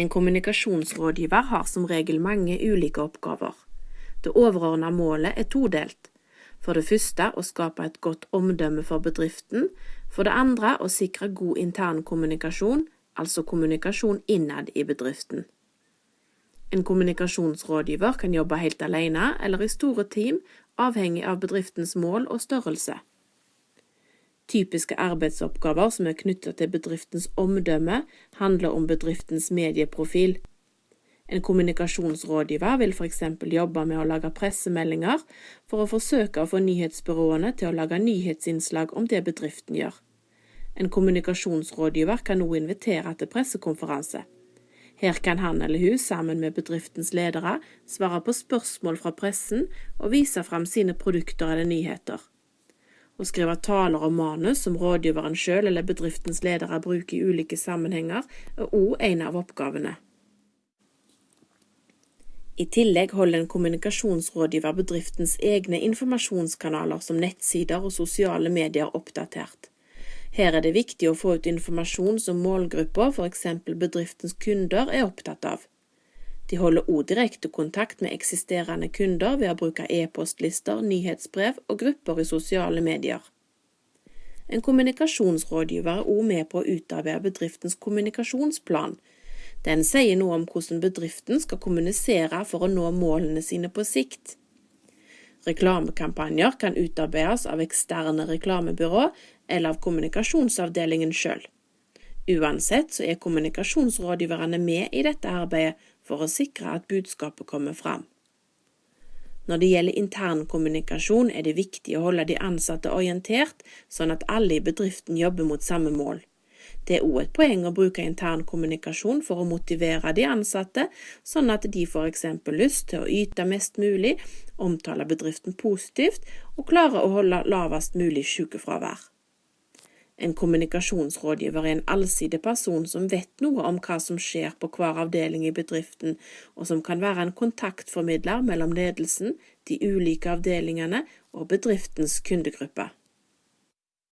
En kommunikasjonsrådgiver har som regel mange ulike oppgaver. Det overordnede målet er todelt. For det første å skape et godt omdømme for bedriften, for det andre å sikre god intern kommunikasjon, altså kommunikasjon innad i bedriften. En kommunikasjonsrådgiver kan jobbe helt alene eller i store team, avhengig av bedriftens mål og størrelse. Typiske arbeidsoppgaver som er knyttet til bedriftens omdømme, handler om bedriftens medieprofil. En kommunikasjonsrådgiver vil f.eks. jobbe med å lage pressemeldinger for å forsøke å få nyhetsbyråene til å lage nyhetsinnslag om det bedriften gjør. En kommunikasjonsrådgiver kan også invitere til pressekonferanse. Her kan han eller hun sammen med bedriftens ledere svare på spørsmål fra pressen og vise fram sine produkter eller nyheter. Å skrive taler og manus som rådgiveren selv eller bedriftens ledere bruker i ulike sammenhenger, er også en av oppgavene. I tillegg holder en kommunikasjonsrådgiver bedriftens egne informasjonskanaler som nettsider og sosiale medier oppdatert. Her er det viktig å få ut informasjon som målgruppa, f.eks. bedriftens kunder, er opptatt av. De holder også direkte kontakt med eksisterende kunder ved å bruke e-postlister, nyhetsbrev og grupper i sosiale medier. En kommunikasjonsrådgiver er også med på å utarbeide bedriftens kommunikasjonsplan. Den sier noe om hvordan bedriften skal kommunisere for å nå målene sine på sikt. Reklamekampanjer kan utarbeides av eksterne reklamebyrå eller av kommunikasjonsavdelingen sjøl. Uansett så er kommunikasjonsrådgiverne med i dette arbeidet for å sikre at budskapet kommer fram. Når det gjelder internkommunikasjon, er det viktig å holde de ansatte orientert, sånn at alle i bedriften jobber mot samme mål. Det er òg et poeng å bruke internkommunikasjon for å motivere de ansatte, sånn at de får eksempel lyst til å yte mest mulig, omtale bedriften positivt og klare å holde lavest mulig sykefravær. En kommunikasjonsrådgiver er en allsidig person som vet noe om hva som skjer på hver avdeling i bedriften, og som kan være en kontaktformidler mellom ledelsen, de ulike avdelingene og bedriftens kundegruppe.